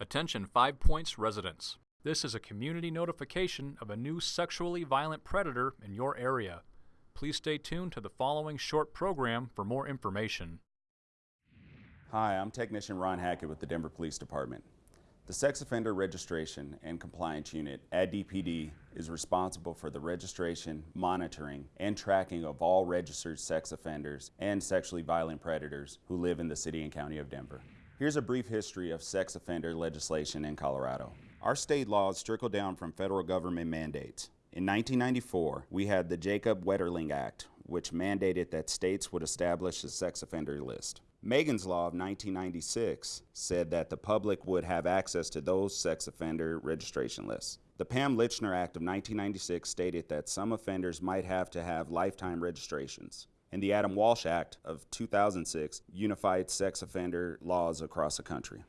Attention Five Points residents. This is a community notification of a new sexually violent predator in your area. Please stay tuned to the following short program for more information. Hi, I'm Technician Ron Hackett with the Denver Police Department. The Sex Offender Registration and Compliance Unit at DPD is responsible for the registration, monitoring, and tracking of all registered sex offenders and sexually violent predators who live in the city and county of Denver. Here's a brief history of sex offender legislation in Colorado. Our state laws trickle down from federal government mandates. In 1994, we had the Jacob Wetterling Act, which mandated that states would establish a sex offender list. Megan's Law of 1996 said that the public would have access to those sex offender registration lists. The Pam Lychner Act of 1996 stated that some offenders might have to have lifetime registrations. And the Adam Walsh Act of 2006 unified sex offender laws across the country.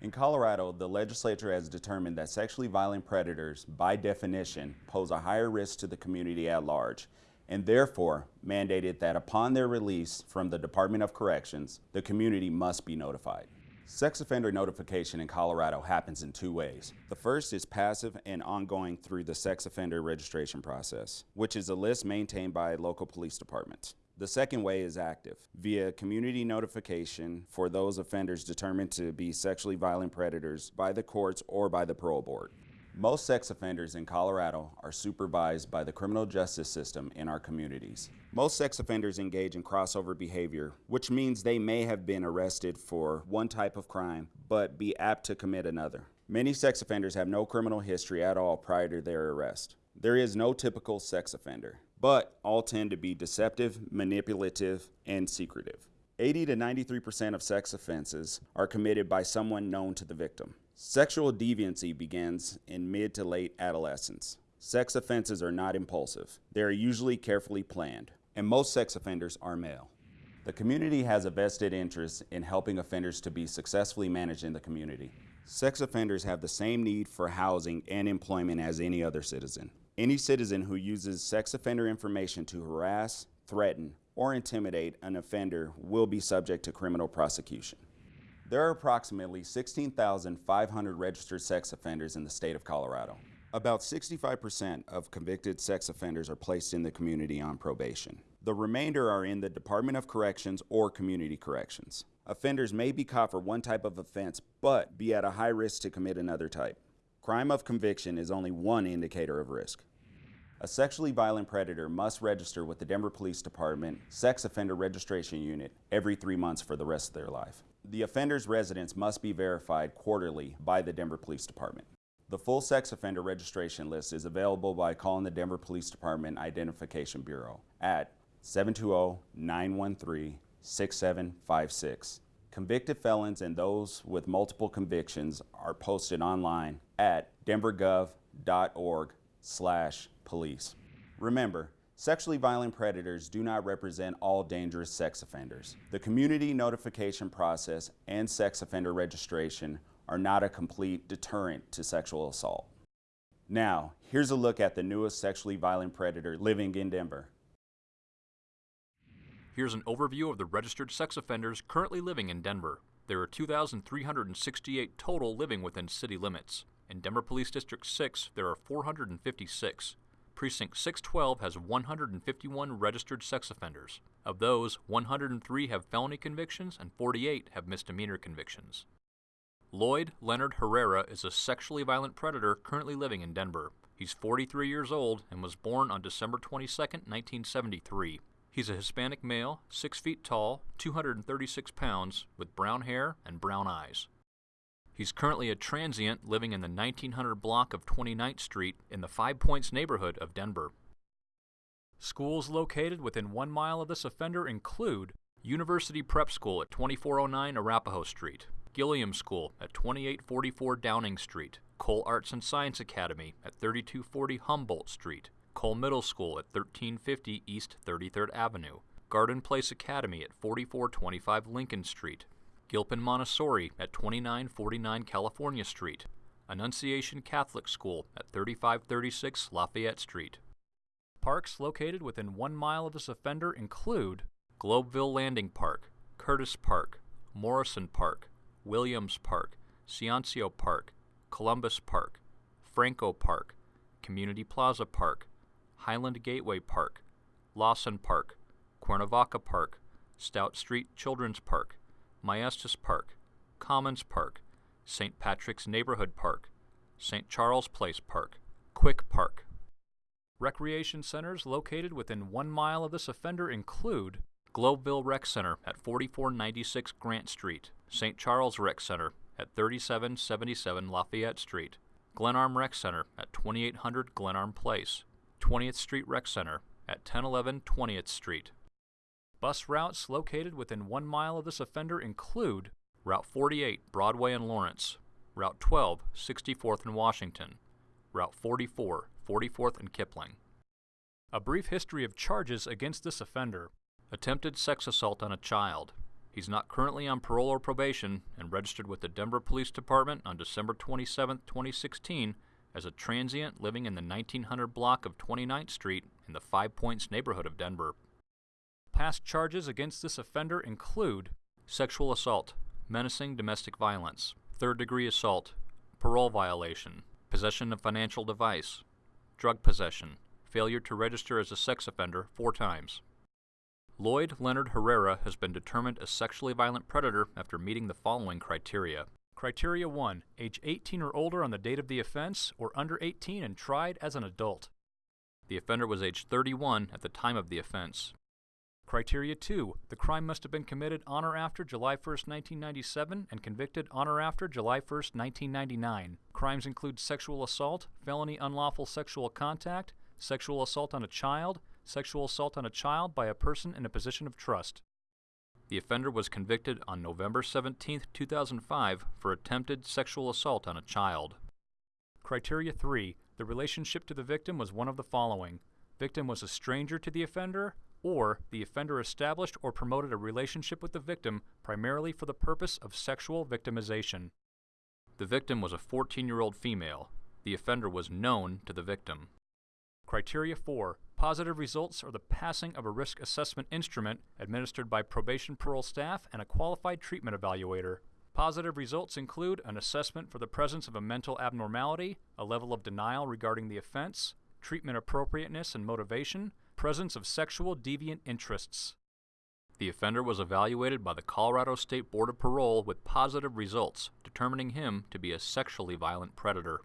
In Colorado, the legislature has determined that sexually violent predators, by definition, pose a higher risk to the community at large and therefore mandated that upon their release from the Department of Corrections, the community must be notified. Sex offender notification in Colorado happens in two ways. The first is passive and ongoing through the sex offender registration process, which is a list maintained by local police departments. The second way is active, via community notification for those offenders determined to be sexually violent predators by the courts or by the parole board. Most sex offenders in Colorado are supervised by the criminal justice system in our communities. Most sex offenders engage in crossover behavior, which means they may have been arrested for one type of crime, but be apt to commit another. Many sex offenders have no criminal history at all prior to their arrest. There is no typical sex offender, but all tend to be deceptive, manipulative, and secretive. 80 to 93% of sex offenses are committed by someone known to the victim. Sexual deviancy begins in mid to late adolescence. Sex offenses are not impulsive. They are usually carefully planned, and most sex offenders are male. The community has a vested interest in helping offenders to be successfully managed in the community. Sex offenders have the same need for housing and employment as any other citizen. Any citizen who uses sex offender information to harass, threaten, or intimidate an offender will be subject to criminal prosecution. There are approximately 16,500 registered sex offenders in the state of Colorado. About 65% of convicted sex offenders are placed in the community on probation. The remainder are in the Department of Corrections or Community Corrections. Offenders may be caught for one type of offense, but be at a high risk to commit another type. Crime of conviction is only one indicator of risk. A sexually violent predator must register with the Denver Police Department Sex Offender Registration Unit every three months for the rest of their life. The offender's residence must be verified quarterly by the Denver Police Department. The full sex offender registration list is available by calling the Denver Police Department Identification Bureau at 720-913-6756. Convicted felons and those with multiple convictions are posted online at denvergov.org slash police. Remember, Sexually violent predators do not represent all dangerous sex offenders. The community notification process and sex offender registration are not a complete deterrent to sexual assault. Now, here's a look at the newest sexually violent predator living in Denver. Here's an overview of the registered sex offenders currently living in Denver. There are 2,368 total living within city limits. In Denver Police District 6, there are 456. Precinct 612 has 151 registered sex offenders. Of those, 103 have felony convictions and 48 have misdemeanor convictions. Lloyd Leonard Herrera is a sexually violent predator currently living in Denver. He's 43 years old and was born on December 22, 1973. He's a Hispanic male, 6 feet tall, 236 pounds, with brown hair and brown eyes. He's currently a transient living in the 1900 block of 29th Street in the Five Points neighborhood of Denver. Schools located within one mile of this offender include University Prep School at 2409 Arapahoe Street, Gilliam School at 2844 Downing Street, Cole Arts and Science Academy at 3240 Humboldt Street, Cole Middle School at 1350 East 33rd Avenue, Garden Place Academy at 4425 Lincoln Street, Gilpin Montessori at 2949 California Street, Annunciation Catholic School at 3536 Lafayette Street. Parks located within one mile of this offender include Globeville Landing Park, Curtis Park, Morrison Park, Williams Park, Ciancio Park, Columbus Park, Franco Park, Community Plaza Park, Highland Gateway Park, Lawson Park, Cuernavaca Park, Stout Street Children's Park, Maestas Park, Commons Park, St. Patrick's Neighborhood Park, St. Charles Place Park, Quick Park. Recreation centers located within one mile of this offender include Globeville Rec Center at 4496 Grant Street, St. Charles Rec Center at 3777 Lafayette Street, Glenarm Rec Center at 2800 Glenarm Place, 20th Street Rec Center at 1011 20th Street. Bus routes located within one mile of this offender include Route 48, Broadway and Lawrence, Route 12, 64th and Washington, Route 44, 44th and Kipling. A brief history of charges against this offender. Attempted sex assault on a child. He's not currently on parole or probation and registered with the Denver Police Department on December 27, 2016 as a transient living in the 1900 block of 29th Street in the Five Points neighborhood of Denver. Past charges against this offender include sexual assault, menacing domestic violence, third degree assault, parole violation, possession of financial device, drug possession, failure to register as a sex offender four times. Lloyd Leonard Herrera has been determined a sexually violent predator after meeting the following criteria. Criteria 1 Age 18 or older on the date of the offense, or under 18 and tried as an adult. The offender was age 31 at the time of the offense. Criteria 2. The crime must have been committed on or after July 1, 1997 and convicted on or after July 1, 1999. Crimes include sexual assault, felony unlawful sexual contact, sexual assault on a child, sexual assault on a child by a person in a position of trust. The offender was convicted on November 17, 2005 for attempted sexual assault on a child. Criteria 3. The relationship to the victim was one of the following. Victim was a stranger to the offender, or the offender established or promoted a relationship with the victim primarily for the purpose of sexual victimization. The victim was a 14 year old female. The offender was known to the victim. Criteria 4. Positive results are the passing of a risk assessment instrument administered by probation parole staff and a qualified treatment evaluator. Positive results include an assessment for the presence of a mental abnormality, a level of denial regarding the offense, treatment appropriateness and motivation, presence of sexual deviant interests. The offender was evaluated by the Colorado State Board of Parole with positive results, determining him to be a sexually violent predator.